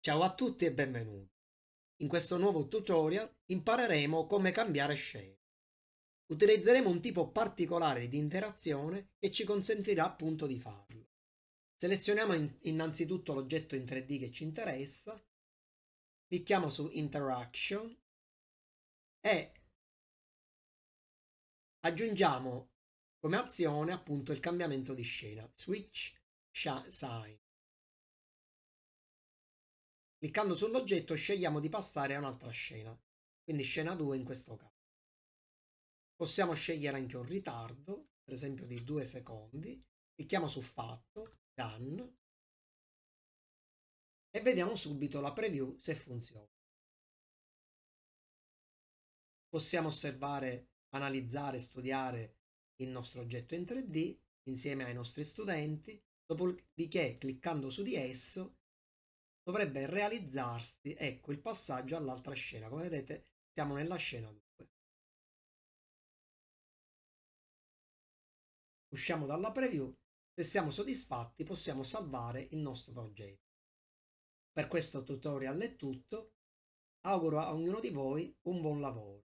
Ciao a tutti e benvenuti. In questo nuovo tutorial impareremo come cambiare scena. Utilizzeremo un tipo particolare di interazione che ci consentirà appunto di farlo. Selezioniamo innanzitutto l'oggetto in 3D che ci interessa, clicchiamo su Interaction e aggiungiamo come azione appunto il cambiamento di scena, Switch Sign. Cliccando sull'oggetto scegliamo di passare a un'altra scena, quindi scena 2 in questo caso. Possiamo scegliere anche un ritardo, per esempio di 2 secondi. Clicchiamo su fatto, done e vediamo subito la preview se funziona. Possiamo osservare, analizzare, studiare il nostro oggetto in 3D insieme ai nostri studenti, dopodiché cliccando su di esso dovrebbe realizzarsi, ecco, il passaggio all'altra scena. Come vedete siamo nella scena 2. Usciamo dalla preview, se siamo soddisfatti possiamo salvare il nostro progetto. Per questo tutorial è tutto, auguro a ognuno di voi un buon lavoro.